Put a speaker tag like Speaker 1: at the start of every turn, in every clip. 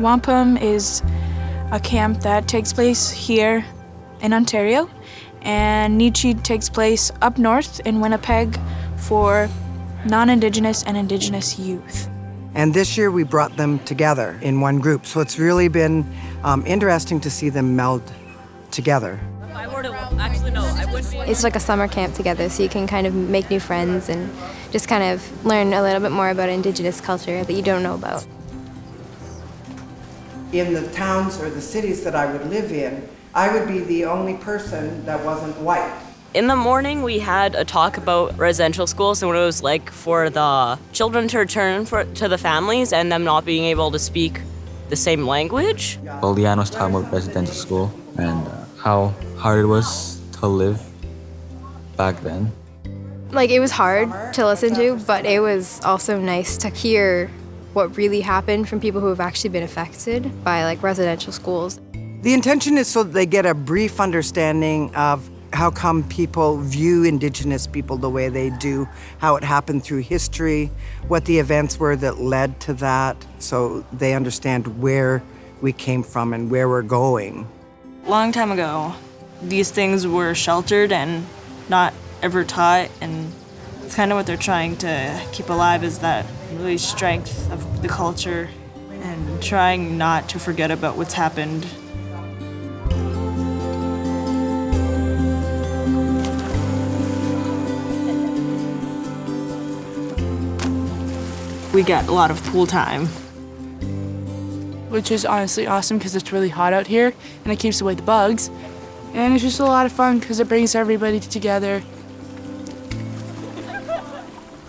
Speaker 1: Wampum is a camp that takes place here in Ontario, and Nichi takes place up north in Winnipeg for non-Indigenous and Indigenous youth.
Speaker 2: And this year we brought them together in one group. So it's really been um, interesting to see them meld together.
Speaker 3: It's like a summer camp together, so you can kind of make new friends and just kind of learn a little bit more about Indigenous culture that you don't know about.
Speaker 2: In the towns or the cities that I would live in, I would be the only person that wasn't white.
Speaker 4: In the morning, we had a talk about residential schools and what it was like for the children to return for, to the families and them not being able to speak the same language.
Speaker 5: Well, Leanne was talking about residential school and uh, how hard it was to live back then.
Speaker 3: Like, it was hard to listen to, but it was also nice to hear what really happened from people who have actually been affected by like residential schools.
Speaker 2: The intention is so that they get a brief understanding of how come people view Indigenous people the way they do, how it happened through history, what the events were that led to that, so they understand where we came from and where we're going.
Speaker 6: Long time ago, these things were sheltered and not ever taught, and it's kind of what they're trying to keep alive is that really strength of the culture and trying not to forget about what's happened we get a lot of pool time.
Speaker 7: Which is honestly awesome because it's really hot out here and it keeps away the bugs. And it's just a lot of fun because it brings everybody together.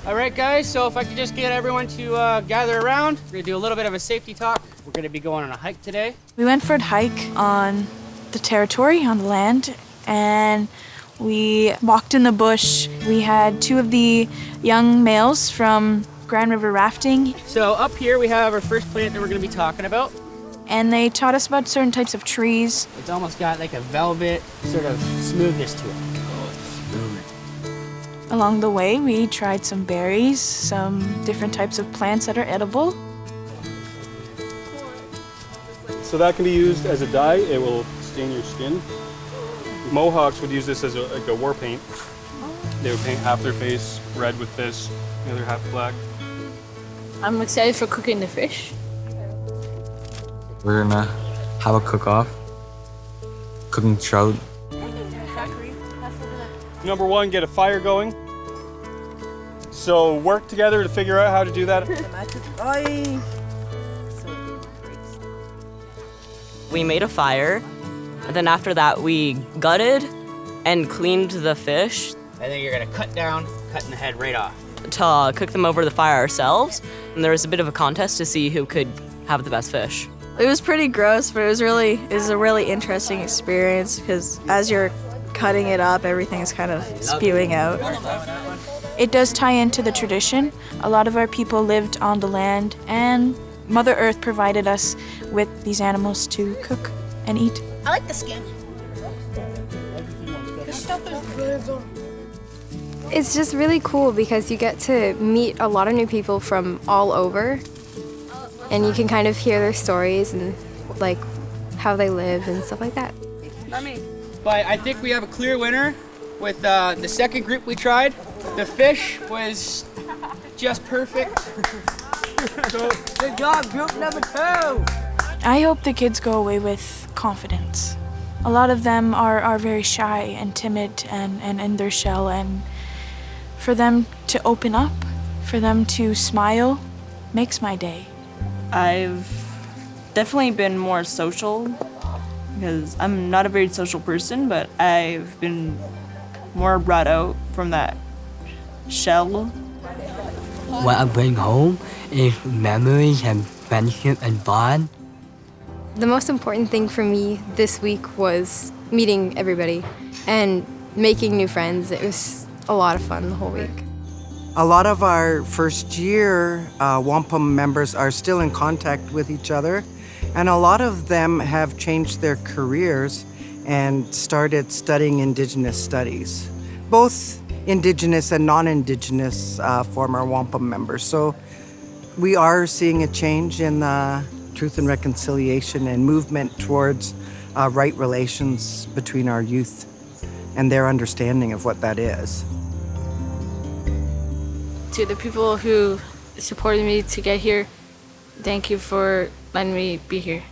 Speaker 8: All right, guys, so if I could just get everyone to uh, gather around, we're gonna do a little bit of a safety talk. We're gonna be going on a hike today.
Speaker 1: We went for a hike on the territory, on the land, and we walked in the bush. We had two of the young males from Grand River rafting.
Speaker 8: So up here we have our first plant that we're going to be talking about.
Speaker 1: And they taught us about certain types of trees.
Speaker 8: It's almost got like a velvet sort of smoothness to it.
Speaker 1: Along the way, we tried some berries, some different types of plants that are edible.
Speaker 9: So that can be used as a dye. It will stain your skin. Mohawks would use this as a, like a war paint. They would paint half their face red with this, the other half black.
Speaker 10: I'm excited for cooking the fish.
Speaker 5: We're gonna have a cook-off, cooking trout.
Speaker 9: Number one, get a fire going. So work together to figure out how to do that.
Speaker 4: we made a fire, and then after that we gutted and cleaned the fish.
Speaker 8: And then you're gonna cut down, cutting the head right off.
Speaker 4: To uh, cook them over the fire ourselves, and there was a bit of a contest to see who could have the best fish.
Speaker 6: It was pretty gross, but it was really it was a really interesting experience because as you're cutting it up, everything's kind of spewing out.
Speaker 1: It does tie into the tradition. A lot of our people lived on the land, and Mother Earth provided us with these animals to cook and eat.
Speaker 10: I like the skin. This stuff is good.
Speaker 3: It's just really cool because you get to meet a lot of new people from all over and you can kind of hear their stories and like how they live and stuff like that.
Speaker 8: Not me. But I think we have a clear winner with uh, the second group we tried. The fish was just perfect.
Speaker 10: Good job, group number two.
Speaker 1: I hope the kids go away with confidence. A lot of them are, are very shy and timid and, and in their shell and for them to open up, for them to smile, makes my day.
Speaker 6: I've definitely been more social because I'm not a very social person, but I've been more brought out from that shell.
Speaker 11: What I bring home is memories and friendship and bond.
Speaker 3: The most important thing for me this week was meeting everybody and making new friends. It was a lot of fun the whole week.
Speaker 2: A lot of our first year uh, wampum members are still in contact with each other, and a lot of them have changed their careers and started studying Indigenous studies, both Indigenous and non-Indigenous uh, former wampum members. So we are seeing a change in the truth and reconciliation and movement towards uh, right relations between our youth and their understanding of what that is.
Speaker 10: To the people who supported me to get here, thank you for letting me be here.